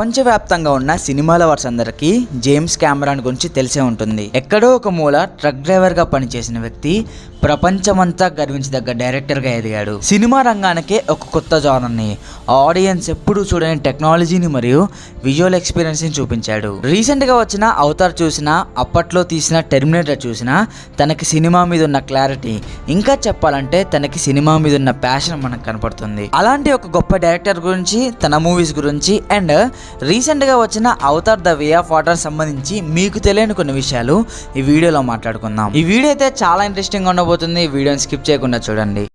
ప్రపంచవ్యాప్తంగా ఉన్న cinema lovers అందరికీ జేమ్స్ కెమెరాన్ గురించి తెలిసే ఉంటుంది. ఎక్కడో ఒక మూల ట్రక్ డ్రైవర్గా పనిచేసిన వ్యక్తి ప్రపంచమంతా గర్వించదగ్గ డైరెక్టర్గా ఎదిగాడు. సినిమా రంగానికే ఒక కొత్త జానర్ని ఆడియన్స్ ఎప్పుడూ చూడని టెక్నాలజీని మరియు విజువల్ ఎక్స్పీరియన్స్ని చూపించాడు. రీసెంట్గా వచ్చిన అవతార్ చూసినా అప్పట్లో తీసిన టెర్మినేటర్ చూసిన తనకి సినిమా మీద ఉన్న క్లారిటీ ఇంకా చెప్పాలంటే తనకి సినిమా మీద ఉన్న ప్యాషన్ మనకు కనపడుతుంది. అలాంటి ఒక గొప్ప డైరెక్టర్ గురించి తన మూవీస్ గురించి అండ్ రీసెంట్గా వచ్చిన Avatar the way of water సంబంధించి మీకు తెలియని కొన్ని విషయాలు ఈ వీడియోలో మాట్లాడుకుందాం ఈ వీడియో అయితే చాలా ఇంట్రెస్టింగ్ ఉండబోతుంది ఈ వీడియోని స్కిప్ చేయకుండా చూడండి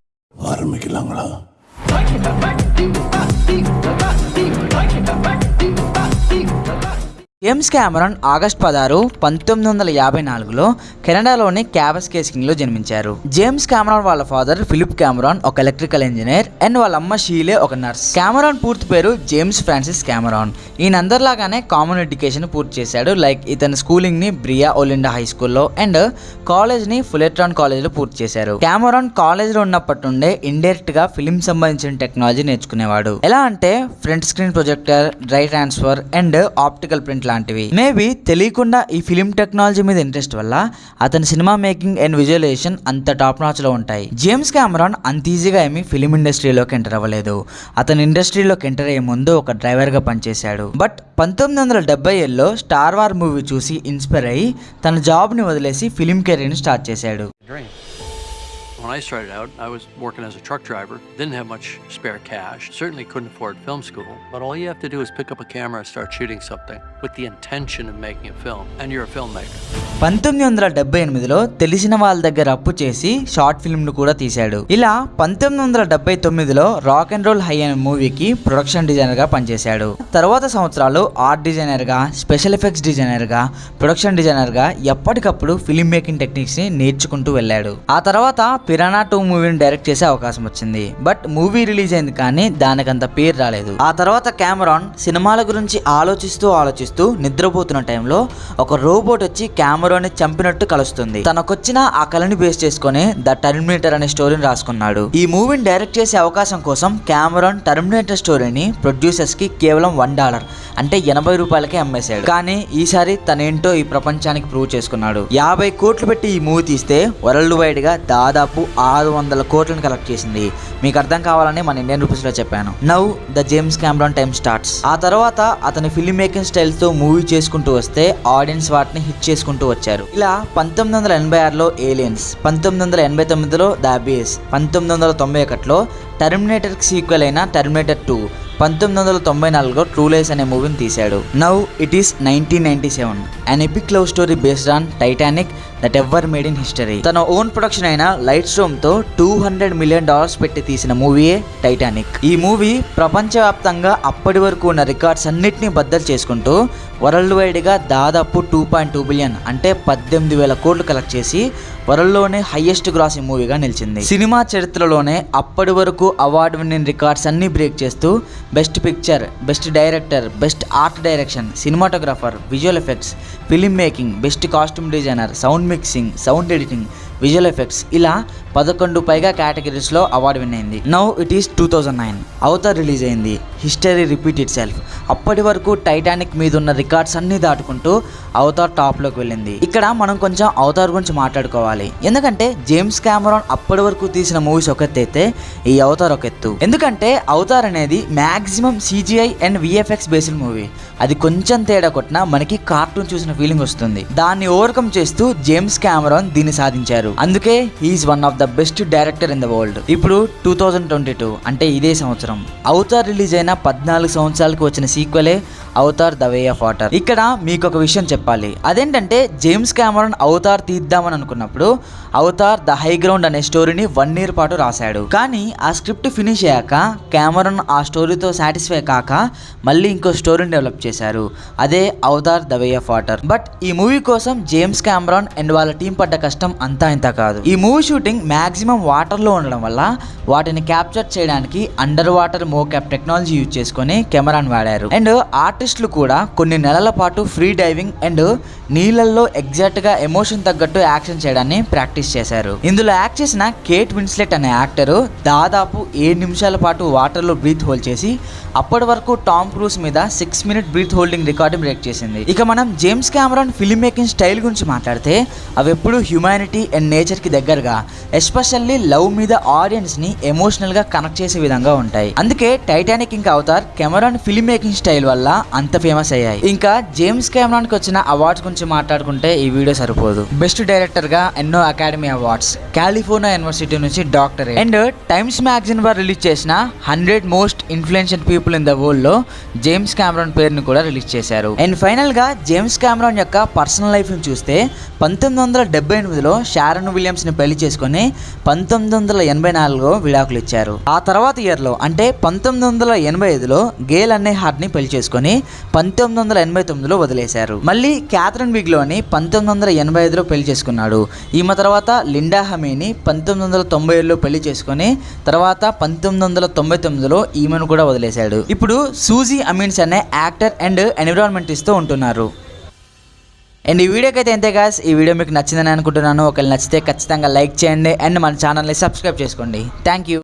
జేమ్స్ క్యామరన్ ఆగస్ట్ పదహారు పంతొమ్మిది వందల యాభై నాలుగులో కెనడాలోని క్యాబస్ కేసింగ్లో జన్మించారు. జేమ్స్ కెమెరాన్ వాళ్ళ ఫాదర్ ఫిలిప్ కెమెరాన్ ఒక ఎలక్ట్రికల్ ఇంజనీర్. అండ్ వాళ్ళ అమ్మ షీలే ఒక నర్స్. కెమెరాన్ పూర్తి పేరు జేమ్స్ ఫ్రాన్సిస్ కెమెరాన్ ఈయన అందరిలాగానే కామన్ ఎడ్యుకేషన్ పూర్తి చేశాడు. లైక్ ఇతని స్కూలింగ్ని బ్రియా ఒలిండా హై స్కూల్లో అండ్ కాలేజ్ని ఫులెట్రాన్ కాలేజ్లో పూర్తి చేశారు. కెమెరాన్ కాలేజ్లో ఉన్నప్పటి నుండే ఇండైరెక్ట్గా ఫిలిం సంబంధించిన టెక్నాలజీ నేర్చుకునేవాడు. ఎలా అంటే front screen projector dry transfer and optical print లాంటివి. మేబీ తెలియకుండా ఈ ఫిలిం టెక్నాలజీ మీద ఇంట్రెస్ట్ వల్ల అతని సినిమా మేకింగ్ అండ్ విజువలైజేషన్ అంత టాప్ నాచ్లో ఉంటాయి. జేమ్స్ కెమెరాన్ అంత ఈజీగా ఏమి ఫిలిం ఇండస్ట్రీలోకి ఎంటర్ అవ్వలేదు. అతని ఇండస్ట్రీలోకి ఎంటర్ అయ్యే ముందు ఒక డ్రైవర్గా పనిచేశాడు. బట్ పంతొమ్మిది వందల డెబ్బై ఏళ్ళలో స్టార్ వార్ మూవీ చూసి ఇన్స్పైర్ అయ్యి తన జాబ్ని వదిలేసి ఫిలిం కెరీర్ స్టార్ట్ చేశాడు. When I started out, I was working as a truck driver, didn't have much spare cash, certainly couldn't afford film school, but all you have to do is pick up a camera and start shooting something with the intention of making a film, and you're a filmmaker. పంతొమ్మిది వందల డెబ్బై ఎనిమిదిలో తెలిసిన వాళ్ళ దగ్గర అప్పు చేసి short ఫిల్మ్ను కూడా తీశాడు ఇలా పంతొమ్మిది వందల డెబ్బై తొమ్మిదిలో రాక్ అండ్ రోల్ హై అనే మూవీకి ప్రొడక్షన్ డిజైనర్గా పనిచేశాడు తర్వాత సంవత్సరాలు ఆర్ట్ డిజైనర్గా స్పెషల్ ఎఫెక్ట్స్ డిజైనర్గా ప్రొడక్షన్ డిజైనర్గా ఎప్పటికప్పుడు ఫిల్మ్ మేకింగ్ టెక్నిక్స్ని నేర్చుకుంటూ వెళ్ళాడు ఆ తర్వాత పిరానా టూ మూవీని డైరెక్ట్ చేసే అవకాశం వచ్చింది. బట్ మూవీ రిలీజ్ అయింది కానీ దానికంత పేరు రాలేదు. ఆ తర్వాత కెమెరాన్ సినిమాల గురించి ఆలోచిస్తూ ఆలోచిస్తూ నిద్రపోతున్న టైంలో ఒక రోబోట్ వచ్చి కెమెరాని చంపినట్టు కలుస్తుంది. తనకొచ్చిన ఆ కళని బేస్ చేసుకొని ద టర్మినేటర్ అనే స్టోరీని రాసుకున్నాడు. ఈ మూవీని డైరెక్ట్ చేసే అవకాశం కోసం కెమెరాన్ టర్మినేటర్ స్టోరీని ప్రొడ్యూసర్స్కి కేవలం వన్ డాలర్ అంటే ఎనభై రూపాయలకే అమ్మేశాడు. కానీ ఈసారి తనేంటో ఈ ప్రపంచానికి ప్రూవ్ చేసుకున్నాడు. యాభై కోట్లు పెట్టి ఈ మూవీ తీస్తే వరల్డ్ వైడ్గా దాదాపు ఆరు వందల కోట్లను కలెక్ట్ చేసింది. మీకు అర్థం కావాలని మన ఇండియన్ రూపీస్లో చెప్పాను. Now the James Cameron time starts ఆ తర్వాత అతని ఫిల్మ్ మేకింగ్ స్టైల్తో మూవీ చేసుకుంటూ వస్తే ఆడియన్స్ వాటిని హిట్ చేసుకుంటూ వచ్చారు. ఇలా పంతొమ్మిది వందల ఎనభై ఆరులో ఏలియన్స్ పంతొమ్మిది వందల ఎనభై తొమ్మిదిలో ద పంతొమ్మిది వందల తొంభై ఒకటిలో టెర్మినేటర్ సీక్వెల్ అయిన టర్మినేటర్ టూ పంతొమ్మిది వందల తొంభై నాలుగులో ట్రూలేస్ అనే మూవీని తీశాడు. Now it is nineteen ninety seven an epic love story based on Titanic that ever made in history తన ఓన్ ప్రొడక్షన్ అయిన లైట్ స్టోమ్తో టూ హండ్రెడ్ మిలియన్ డాలర్స్ పెట్టి తీసిన మూవీయే టైటానిక్ ఈ మూవీ ప్రపంచవ్యాప్తంగా అప్పటి వరకు ఉన్న రికార్డ్స్ అన్నిటిని బద్దలు చేసుకుంటూ వరల్డ్ వైడ్గా దాదాపు టూ పాయింట్ టూ బిలియన్ అంటే పద్దెనిమిది వేల కోట్లు కలెక్ట్ చేసి వరల్డ్లోనే హైయెస్ట్ గ్రాసింగ్ మూవీగా నిలిచింది. సినిమా చరిత్రలోనే అప్పటి వరకు అవార్డు విన్నింగ్ రికార్డ్స్ అన్ని బ్రేక్ చేస్తూ best picture best director best art direction cinematographer visual effects film making best costume designer sound mixing sound editing visual effects ఇలా పదకొండు పైగా కేటగిరీస్లో అవార్డు విన్ అయింది. Now it is two thousand nine Avatar release అయింది. History repeat itself అప్పటి వరకు Titanic మీద ఉన్న రికార్డ్స్ అన్ని దాటుకుంటూ అవతార్ టాప్లోకి వెళ్ళింది. ఇక్కడ మనం కొంచెం అవతార్ గురించి మాట్లాడుకోవాలి. ఎందుకంటే జేమ్స్ కెమెరాన్ అప్పటి వరకు తీసిన మూవీస్ ఒక ఎత్తు అయితే ఈ అవతార్ ఒక ఎత్తు. ఎందుకంటే అవతార్ అనేది maximum CGI and VFX based movie అది కొంచెం తేడా కొట్టినా మనకి కార్టూన్ చూసిన ఫీలింగ్ వస్తుంది. దాన్ని ఓవర్కమ్ చేస్తూ జేమ్స్ కెమెరాన్ దీన్ని సాధించారు. అందుకే he is one of the best director in the world. ఇప్పుడు టూ థౌజండ్ ట్వంటీ టూ అంటే ఇదే సంవత్సరం. అవతార్ రిలీజ్ అయిన పద్నాలుగు సంవత్సరాలకు వచ్చిన సీక్వలే Avatar the way of water. ఇక్కడ మీకు ఒక విషయం చెప్పాలి. అదేంటంటే జేమ్స్ కెమెరాన్ అవతార్ తీద్దామని అనుకున్నప్పుడు అవతార్ ద హై గ్రౌండ్ అనే స్టోరీని వన్ ఇయర్ పాటు రాశాడు. కానీ ఆ స్క్రిప్ట్ ఫినిష్ అయ్యాక కెమెరాన్ ఆ స్టోరీతో సాటిస్ఫై కాక మళ్ళీ ఇంకో స్టోరీని డెవలప్ చేశారు. అదే Avatar the way of water. But ఈ మూవీ కోసం జేమ్స్ కెమెరాన్ అండ్ వాళ్ళ టీం పడ్డ కష్టం అంతా ఇంత కాదు. ఈ మూవీ షూటింగ్ మ్యాక్సిమం వాటర్లో ఉండడం వల్ల వాటిని క్యాప్చర్ చేయడానికి under water mocap technology use చేసుకొని కెమెరాను వాడారు. అండ్ ఆర్టిస్టులు కూడా కొన్ని నెలల పాటు ఫ్రీ డైవింగ్ అండ్ నీళ్ళల్లో ఎగ్జాక్ట్గా ఎమోషన్ తగ్గట్టు యాక్షన్ చేయడాన్ని ప్రాక్టీస్ చేశారు. ఇందులో యాక్ట్ చేసిన కేట్ విన్స్లెట్ అనే యాక్టర్ దాదాపు ఏడు నిమిషాల పాటు వాటర్లో బ్రీత్ హోల్డ్ చేసి అప్పటి వరకు టామ్ క్రూస్ మీద six minute breath holding record break చేసింది. ఇక మనం James Cameron film making style గురించి మాట్లాడితే అవి ఎప్పుడు హ్యుమానిటీ అండ్ నేచర్కి దగ్గరగా ఎస్పెషల్లీ లవ్ మీద ఆడియన్స్ని ఎమోషనల్గా కనెక్ట్ చేసే విధంగా ఉంటాయి. అందుకే టైటానిక్ ఇంకా Avatar Cameron film making style వల్ల అంత ఫేమస్ అయ్యాయి. ఇంకా జేమ్స్ కెమెరాన్కి వచ్చిన అవార్డ్స్ గురించి మాట్లాడుకుంటే ఈ వీడియో సరిపోదు. బెస్ట్ డైరెక్టర్గా ఎన్నో అకాడమీ అవార్డ్స్ కాలిఫోర్నియా యూనివర్సిటీ నుంచి డాక్టర్ అండ్ టైమ్స్ మ్యాగజైన్ వారు రిలీజ్ చేసిన hundred most influential people in the వరల్డ్లో జేమ్స్ కెమెరాన్ పేరుని కూడా రిలీజ్ చేశారు. అండ్ ఫైనల్గా జేమ్స్ కెమెరాన్ యొక్క పర్సనల్ లైఫ్ని చూస్తే పంతొమ్మిది వందల డెబ్బై ఎనిమిదిలో షారన్ విలియమ్స్ని పెళ్ళి చేసుకుని పంతొమ్మిది వందల ఎనభై నాలుగులో విడాకులు ఇచ్చారు. ఆ తర్వాత ఇయర్లో అంటే పంతొమ్మిది వందల ఎనభై ఐదులో గేల్ అనే హార్ట్ని పెళ్ళి చేసుకుని పంతొమ్మిది వందల ఎనభై తొమ్మిదిలో వదిలేశారు. మళ్ళీ క్యాథరిన్ బిగ్లోని పంతొమ్మిది వందల ఎనభై ఐదులో పెళ్ళి చేసుకున్నాడు. ఈమె తర్వాత లిండా హమీని పంతొమ్మిది వందల తొంభై ఏడులో పెళ్ళి చేసుకుని తర్వాత పంతొమ్మిది వందల తొంభై తొమ్మిదిలో ఈమెను కూడా వదిలేశాడు. ఇప్పుడు సూజీ అమీన్స్ అనే యాక్టర్ అండ్ ఎన్విరాన్మెంటిస్ట్తో ఉంటున్నారు. అండ్ ఈ వీడియోకి అయితే ఎంతే గాస్ ఈ వీడియో మీకు నచ్చిందని అనుకుంటున్నాను. ఒకవేళ నచ్చితే ఖచ్చితంగా లైక్ చేయండి. అండ్ మన ఛానల్ని సబ్స్క్రైబ్ చేసుకోండి. Thank you